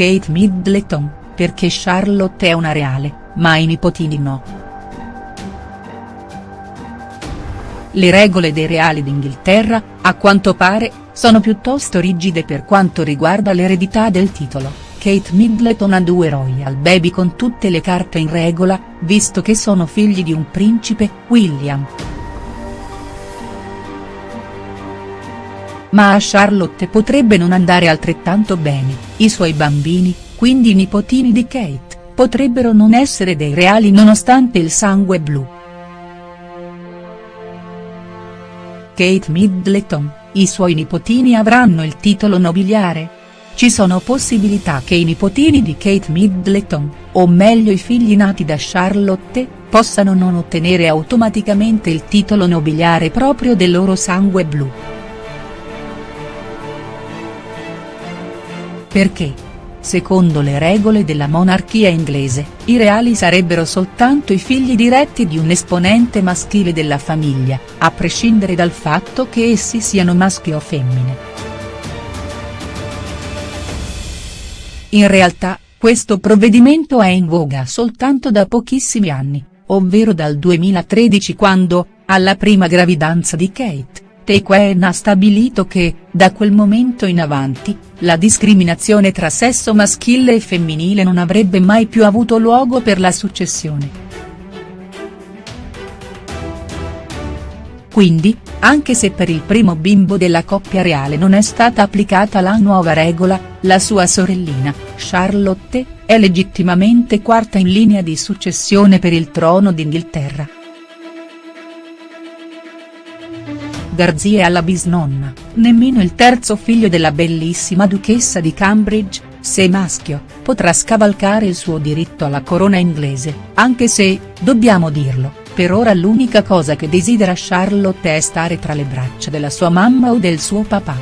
Kate Middleton, perché Charlotte è una reale, ma i nipotini no. Le regole dei reali d'Inghilterra, a quanto pare, sono piuttosto rigide per quanto riguarda l'eredità del titolo, Kate Middleton ha due royal baby con tutte le carte in regola, visto che sono figli di un principe, William. Ma a Charlotte potrebbe non andare altrettanto bene, i suoi bambini, quindi i nipotini di Kate, potrebbero non essere dei reali nonostante il sangue blu. Kate Middleton, i suoi nipotini avranno il titolo nobiliare? Ci sono possibilità che i nipotini di Kate Middleton, o meglio i figli nati da Charlotte, possano non ottenere automaticamente il titolo nobiliare proprio del loro sangue blu. Perché? Secondo le regole della monarchia inglese, i reali sarebbero soltanto i figli diretti di un esponente maschile della famiglia, a prescindere dal fatto che essi siano maschi o femmine. In realtà, questo provvedimento è in voga soltanto da pochissimi anni, ovvero dal 2013 quando, alla prima gravidanza di Kate, Tequen ha stabilito che, da quel momento in avanti, la discriminazione tra sesso maschile e femminile non avrebbe mai più avuto luogo per la successione. Quindi, anche se per il primo bimbo della coppia reale non è stata applicata la nuova regola, la sua sorellina, Charlotte, è legittimamente quarta in linea di successione per il trono d'Inghilterra. Garzie alla bisnonna, nemmeno il terzo figlio della bellissima duchessa di Cambridge, se maschio, potrà scavalcare il suo diritto alla corona inglese, anche se, dobbiamo dirlo, per ora l'unica cosa che desidera Charlotte è stare tra le braccia della sua mamma o del suo papà.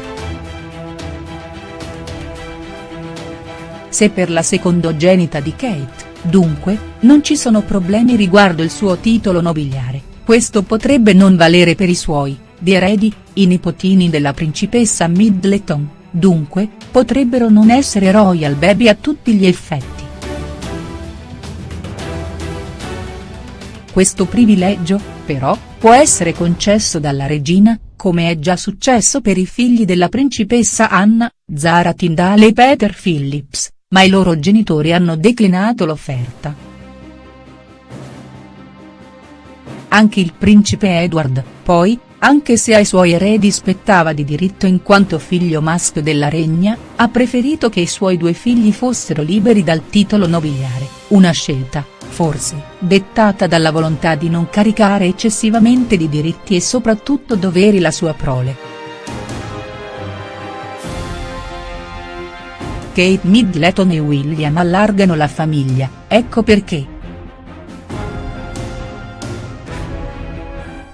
Se per la secondogenita di Kate, dunque, non ci sono problemi riguardo il suo titolo nobiliare, questo potrebbe non valere per i suoi, di eredi, i nipotini della principessa Middleton, dunque, potrebbero non essere royal baby a tutti gli effetti. Questo privilegio, però, può essere concesso dalla regina, come è già successo per i figli della principessa Anna, Zara Tindale e Peter Phillips, ma i loro genitori hanno declinato l'offerta. Anche il principe Edward, poi, anche se ai suoi eredi spettava di diritto in quanto figlio maschio della regna, ha preferito che i suoi due figli fossero liberi dal titolo nobiliare, una scelta, forse, dettata dalla volontà di non caricare eccessivamente di diritti e soprattutto doveri la sua prole. Kate Middleton e William allargano la famiglia, ecco perché.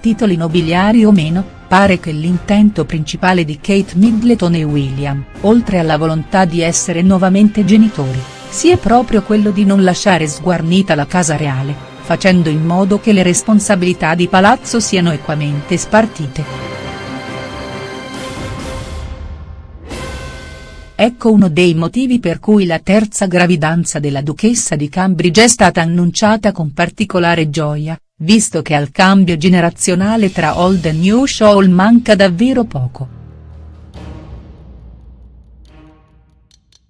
Titoli nobiliari o meno, pare che l'intento principale di Kate Middleton e William, oltre alla volontà di essere nuovamente genitori, sia proprio quello di non lasciare sguarnita la casa reale, facendo in modo che le responsabilità di palazzo siano equamente spartite. Ecco uno dei motivi per cui la terza gravidanza della duchessa di Cambridge è stata annunciata con particolare gioia, visto che al cambio generazionale tra old e new show manca davvero poco.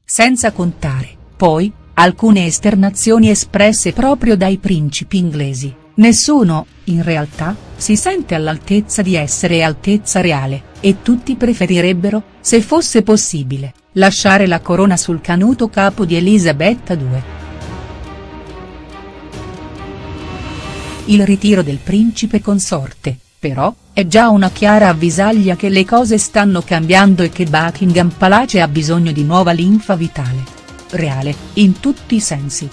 Senza contare, poi, alcune esternazioni espresse proprio dai principi inglesi, nessuno, in realtà, si sente all'altezza di essere altezza reale, e tutti preferirebbero, se fosse possibile, lasciare la corona sul canuto capo di Elisabetta II. Il ritiro del principe consorte, però, è già una chiara avvisaglia che le cose stanno cambiando e che Buckingham Palace ha bisogno di nuova linfa vitale. Reale, in tutti i sensi.